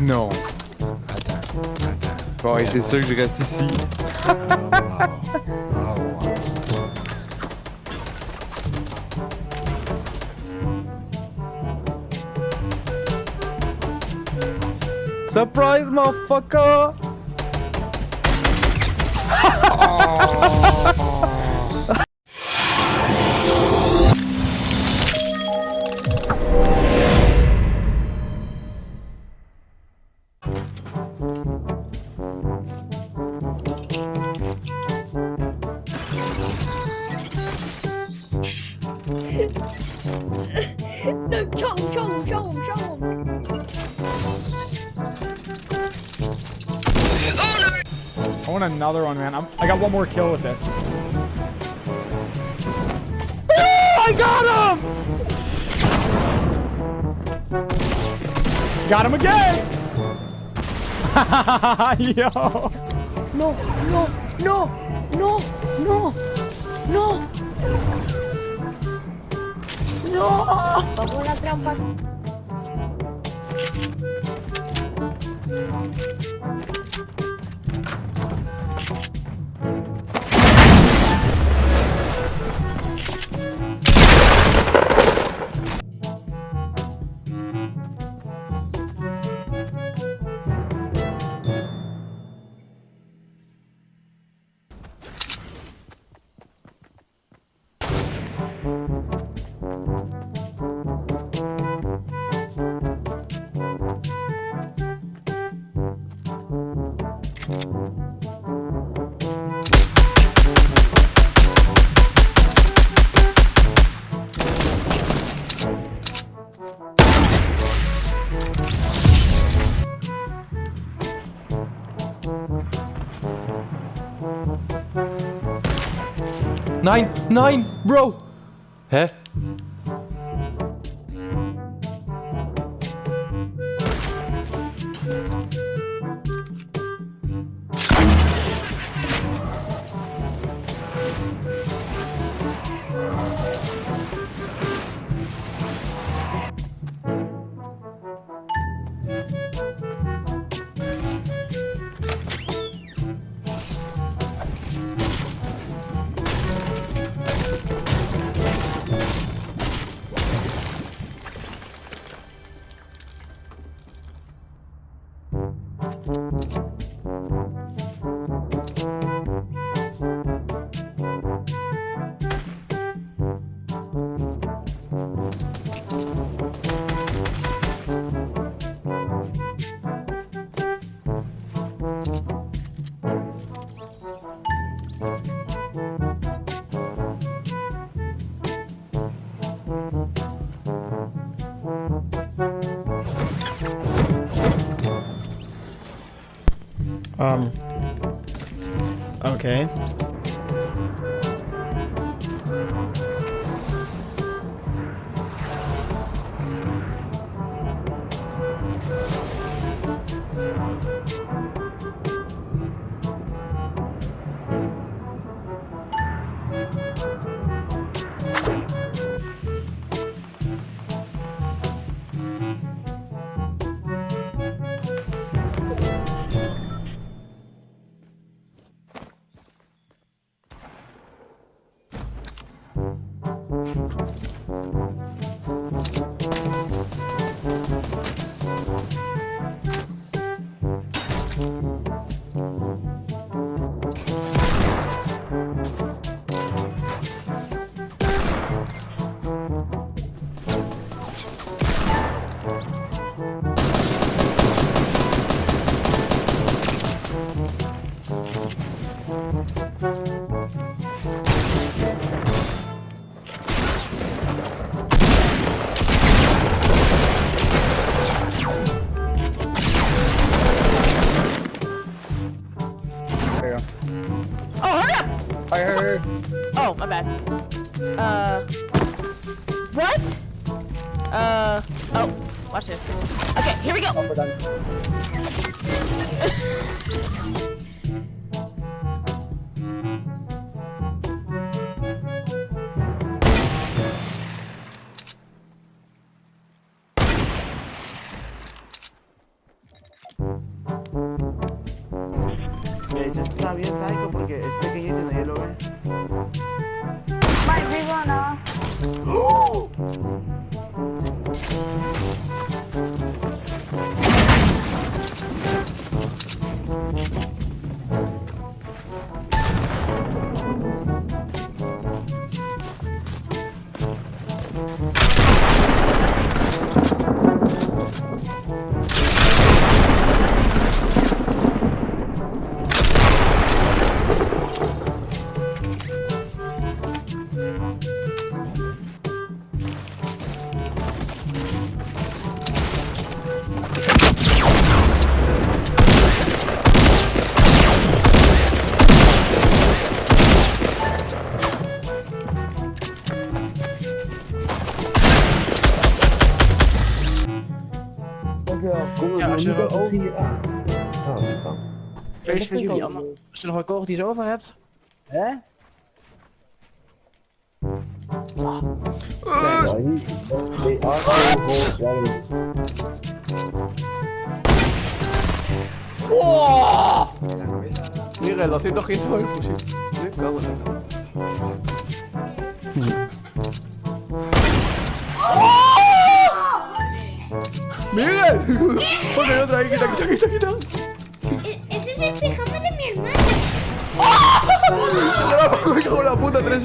Non. Attends, attends. Bon, ouais, c'est sûr que je reste ici. Surprise, motherfucker! No, oh. Want another one, man. I'm, I got one more kill with this. Oh, I got him! Got him again! Yo! No, no, no, no, no, no. No. Pongo la trampa. Nein, nein, Bro! Hä? Um. Okay. Thank you. Bad. Uh, what? Uh, oh, watch this. Okay, here we go. Zullen we. Hier... aan. Ah. oh. Feest jullie allemaal. Zullen we nog een die je over hebt? Hè? Ah. Uh. Oh. Mi relación ¡Oh! ¡Miguel! Ponle otra ahí, quita, quita, quita, quita. Ese es el pijama de mi hermana. Me cago en la puta, tres.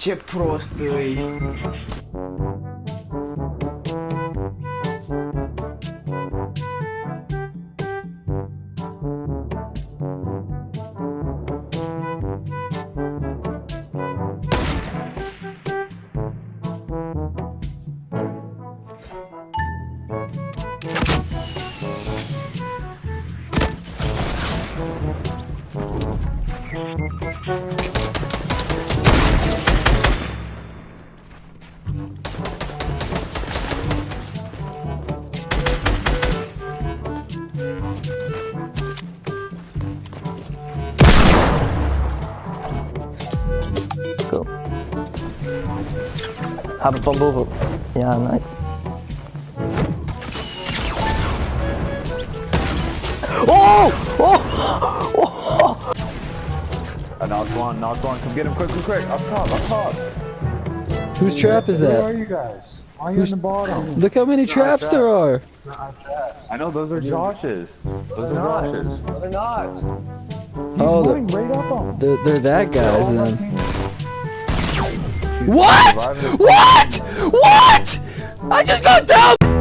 Че просто... îi. Heb het van boven. Ja, nice. Oh! Oh! I knocked one, knocked one. Come get him quick, quick, quick. Up top, up top. Whose trap is that? Where are you guys? Why are you in the bottom? Look how many traps there are. I know those are Josh's. Those are Josh's. No, they're not. Oh, He's Oh, the- right up on. They're, they're that guys All then. What? What? What? I just got down!